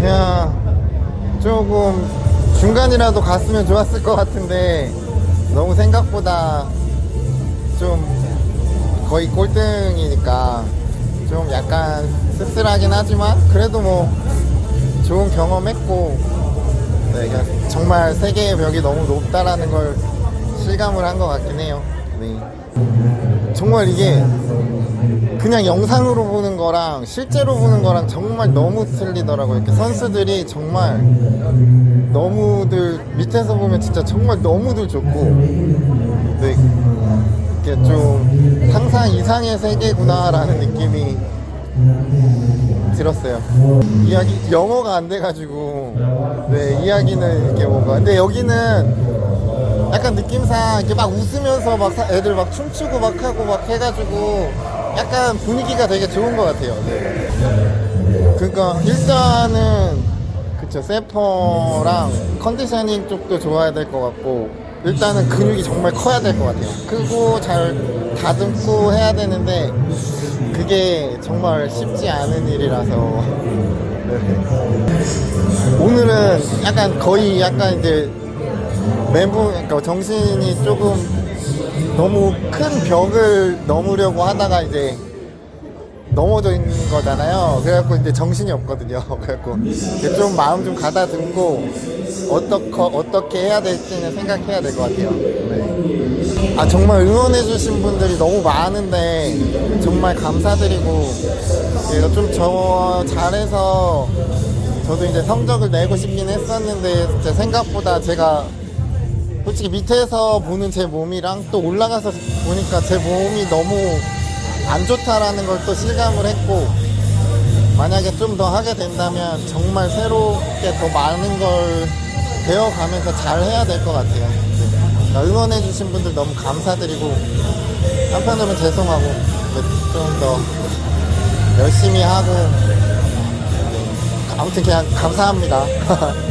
그냥 조금 중간이라도 갔으면 좋았을 것 같은데 너무 생각보다 좀 거의 꼴등이니까 좀 약간 씁쓸하긴 하지만 그래도 뭐 좋은 경험했고 네, 정말 세계의 벽이 너무 높다라는 걸 실감을 한 것 같긴 해요. 네. 정말 이게 그냥 영상으로 보는 거랑 실제로 보는 거랑 정말 너무 틀리더라고요. 이렇게 선수들이 정말 너무들 밑에서 보면 진짜 정말 너무들 좋고 네, 이렇게 좀 상상 이상의 세계구나 라는 느낌이 들었어요. 이야기 영어가 안 돼가지고 네 이야기는 이렇게 뭔가 근데 여기는 약간 느낌상 이렇게 막 웃으면서 막 사- 애들 막 춤추고 막 하고 막 해가지고 약간 분위기가 되게 좋은 것 같아요. 네. 그러니까 일단은 그쵸 세퍼랑 컨디셔닝 쪽도 좋아야 될 것 같고 일단은 근육이 정말 커야 될 것 같아요. 크고 잘 다듬고 해야 되는데 그게 정말 쉽지 않은 일이라서 네. 오늘은 약간 거의 약간 이제 멘붕 그러니까 정신이 조금 너무 큰 벽을 넘으려고 하다가 이제 넘어져 있는 거잖아요. 그래갖고 이제 정신이 없거든요. 그래갖고 좀 마음 좀 가다듬고 어떻게 어떻게 해야 될지는 생각해야 될 것 같아요. 네. 아 정말 응원해 주신 분들이 너무 많은데 정말 감사드리고 제가 좀 저 잘해서 저도 이제 성적을 내고 싶긴 했었는데 생각보다 제가 솔직히 밑에서 보는 제 몸이랑 또 올라가서 보니까 제 몸이 너무 안 좋다라는 걸 또 실감을 했고 만약에 좀 더 하게 된다면 정말 새롭게 더 많은 걸 배워가면서 잘 해야 될 것 같아요. 그러니까 응원해주신 분들 너무 감사드리고 한편으로는 죄송하고 좀 더 열심히 하고 네, 아무튼 그냥 감사합니다.